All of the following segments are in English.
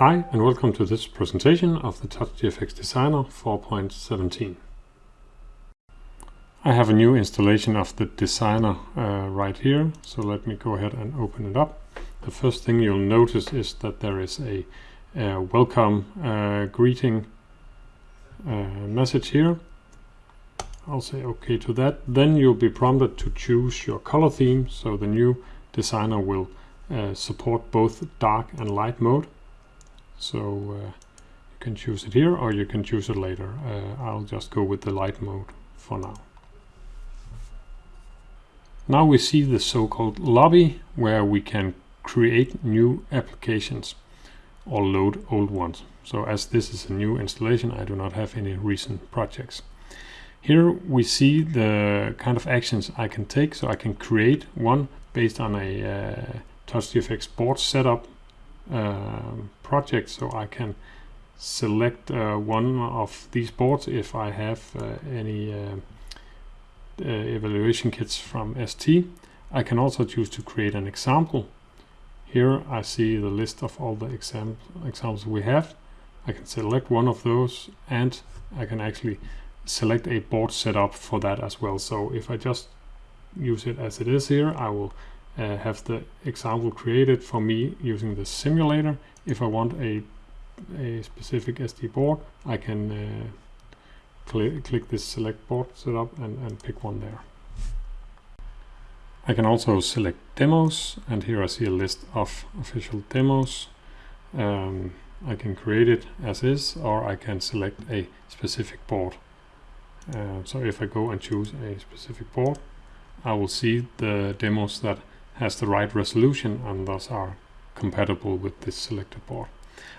Hi and welcome to this presentation of the TouchGFX Designer 4.17. I have a new installation of the Designer uh, right here, so let me go ahead and open it up. The first thing you'll notice is that there is a, a welcome uh, greeting uh, message here. I'll say OK to that. Then you'll be prompted to choose your color theme, so the new Designer will uh, support both dark and light mode. So uh, you can choose it here or you can choose it later. Uh, I'll just go with the light mode for now. Now we see the so-called lobby where we can create new applications or load old ones. So as this is a new installation, I do not have any recent projects. Here we see the kind of actions I can take. So I can create one based on a uh, TouchGFX board setup project. So I can select uh, one of these boards if I have uh, any uh, uh, evaluation kits from ST. I can also choose to create an example. Here I see the list of all the exam examples we have. I can select one of those and I can actually select a board setup for that as well. So if I just use it as it is here, I will uh, have the example created for me using the simulator. If I want a, a specific ST board, I can uh, cl click this select board setup and, and pick one there. I can also select demos and here I see a list of official demos. Um, I can create it as is or I can select a specific board. Uh, so if I go and choose a specific board, I will see the demos that has the right resolution and thus are compatible with this selected board.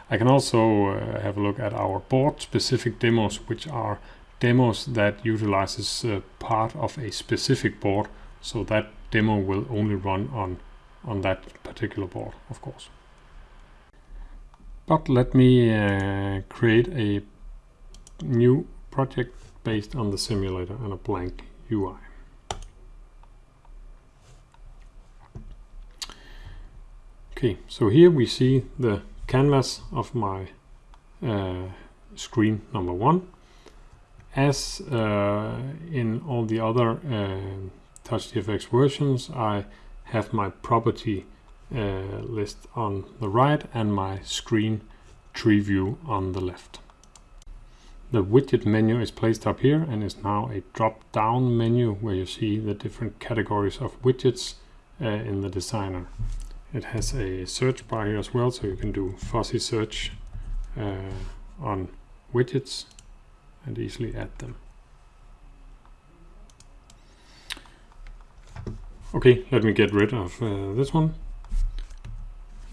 I can also uh, have a look at our board specific demos which are demos that utilizes uh, part of a specific board. So that demo will only run on on that particular board of course. But let me uh, create a new project based on the simulator and a blank UI okay so here we see the canvas of my uh, screen number one as uh, in all the other uh, TouchGFX versions, I have my property uh, list on the right and my screen tree view on the left. The widget menu is placed up here and is now a drop-down menu where you see the different categories of widgets uh, in the designer. It has a search bar here as well, so you can do fuzzy search uh, on widgets and easily add them. Okay, let me get rid of uh, this one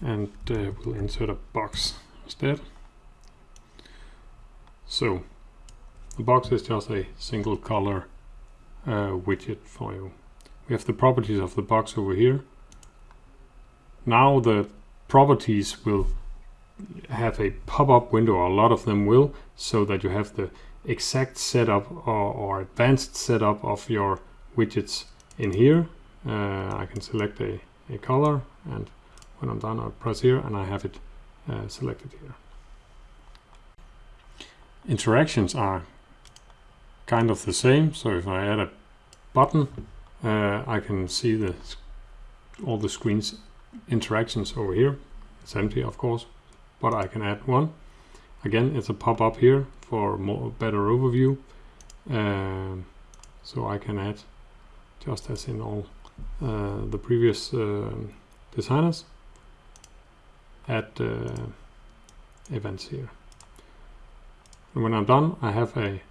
and uh, we'll insert a box instead. So the box is just a single color uh, widget for you. We have the properties of the box over here. Now the properties will have a pop-up window, a lot of them will, so that you have the exact setup or, or advanced setup of your widgets in here. Uh, I can select a, a color and when I'm done I press here and I have it uh, selected here. Interactions are kind of the same so if I add a button uh, I can see the all the screen's interactions over here. It's empty of course but I can add one. Again it's a pop-up here for more better overview. Um, so I can add, just as in all uh, the previous uh, designers, add uh, events here. And when I'm done, I have a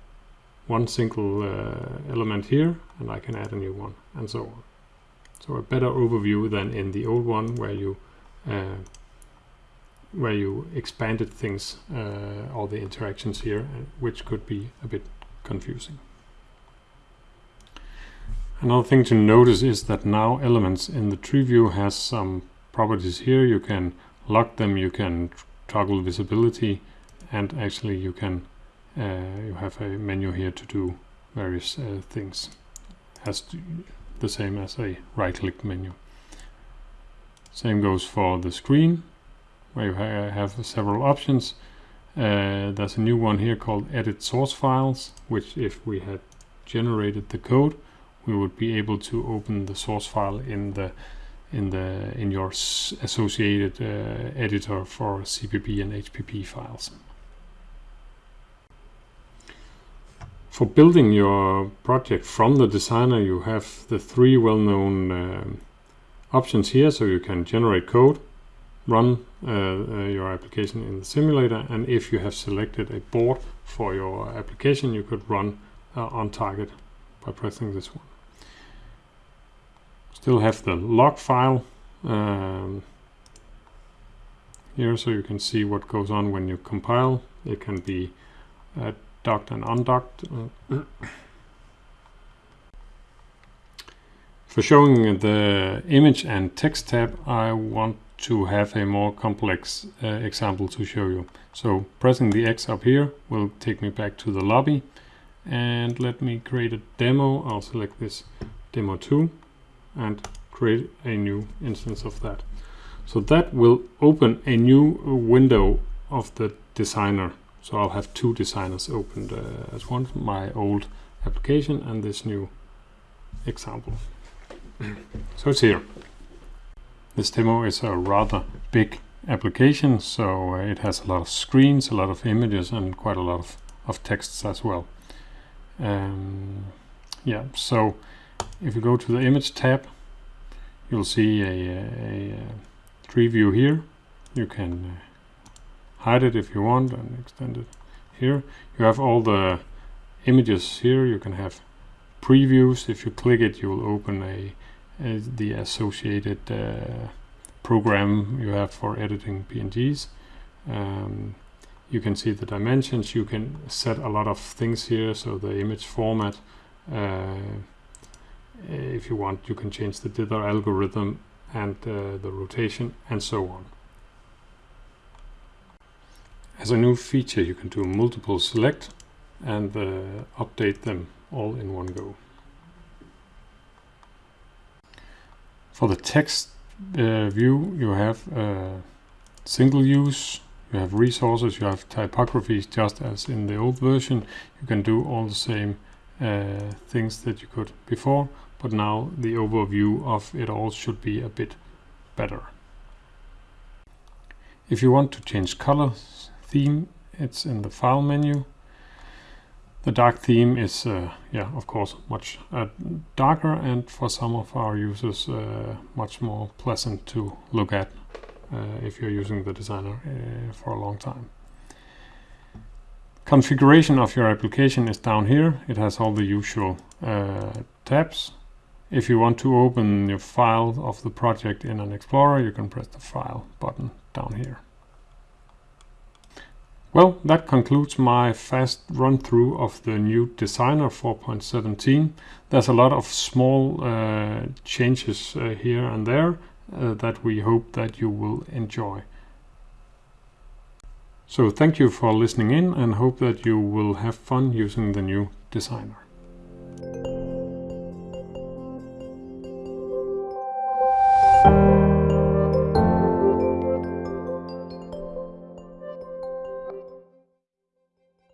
one single uh, element here, and I can add a new one, and so on. So a better overview than in the old one, where you uh, where you expanded things, uh, all the interactions here, uh, which could be a bit confusing. Another thing to notice is that now elements in the tree view has some properties here. You can lock them, you can toggle visibility, and actually you can uh, you have a menu here to do various uh, things. Has the same as a right-click menu. Same goes for the screen where you ha have several options. Uh, there's a new one here called edit source files, which if we had generated the code, we would be able to open the source file in the in the in your associated uh, editor for CPP and HPP files. For building your project from the designer, you have the three well-known uh, options here. So you can generate code, run uh, uh, your application in the simulator, and if you have selected a board for your application, you could run uh, on target by pressing this one. Still have the log file um, here, so you can see what goes on when you compile. It can be uh, docked and undocked. For showing the image and text tab, I want to have a more complex uh, example to show you. So pressing the X up here will take me back to the lobby. And let me create a demo. I'll select this demo 2 and create a new instance of that. So that will open a new window of the designer so I'll have two designers opened uh, as one, my old application and this new example. so it's here. This demo is a rather big application, so uh, it has a lot of screens, a lot of images and quite a lot of, of texts as well. Um, yeah, so if you go to the image tab, you'll see a, a, a tree view here. You can uh, hide it if you want and extend it here. You have all the images here. You can have previews. If you click it, you will open a, a the associated uh, program you have for editing PNGs. Um, you can see the dimensions. You can set a lot of things here. So the image format. Uh, if you want, you can change the dither algorithm and uh, the rotation and so on. As a new feature, you can do multiple select and uh, update them all in one go. For the text uh, view, you have uh, single use, you have resources, you have typographies just as in the old version. You can do all the same uh, things that you could before, but now the overview of it all should be a bit better. If you want to change colors, theme, it's in the file menu. The dark theme is, uh, yeah, of course, much uh, darker and for some of our users uh, much more pleasant to look at uh, if you're using the designer uh, for a long time. Configuration of your application is down here. It has all the usual uh, tabs. If you want to open your file of the project in an Explorer, you can press the File button down here. Well, that concludes my fast run through of the new Designer 4.17. There's a lot of small uh, changes uh, here and there uh, that we hope that you will enjoy. So thank you for listening in and hope that you will have fun using the new Designer.